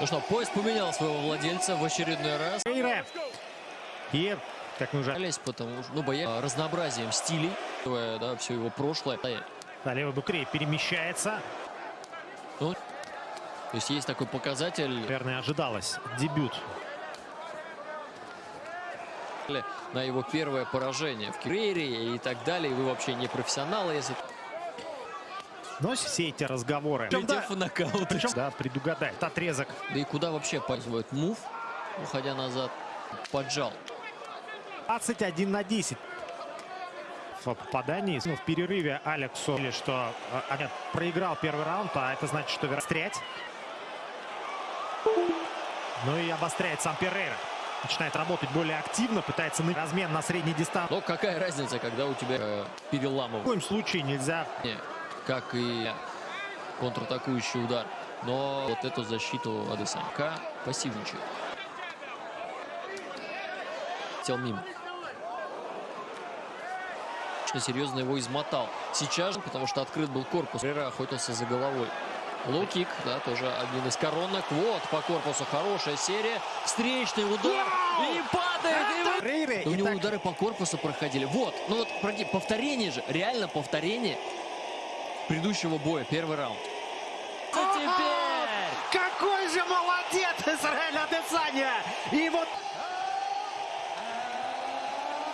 Ну что, поезд поменял своего владельца в очередной раз. И, как мы уже... Потому что, ну, боялись разнообразием стилей, да, все его прошлое. Да, левый букрей перемещается. Ну, то есть есть такой показатель. Наверное, ожидалось. Дебют. На его первое поражение в Кирейре и так далее. Вы вообще не профессионалы, если... Но все эти разговоры. Причем, да, нокаут. Причем, да, предугадает отрезок. Да и куда вообще показывают мув, уходя назад, поджал. 21 на 10 в попадании. Ну, в перерыве Алексу, или что а, нет, проиграл первый раунд, а это значит, что верстрять. Ну и обостряет сам Перейра. Начинает работать более активно, пытается на размен на средней дистанции. Но какая разница, когда у тебя э, переламывают? В коем случае нельзя. Не, как и контратакующий удар. Но вот эту защиту Адесанка пассивничает. Тел мимо. Серьезно его измотал. Сейчас, потому что открыт был корпус, Рера охотился за головой. Лоу-кик, да, тоже один из коронок. Вот, по корпусу хорошая серия. Встречный удар. Вау! И падает. И... Рейре, у него так... удары по корпусу проходили. Вот, ну вот повторение же, реально повторение предыдущего боя, первый раунд. А теперь! Какой же молодец Израиль Адесаня! И вот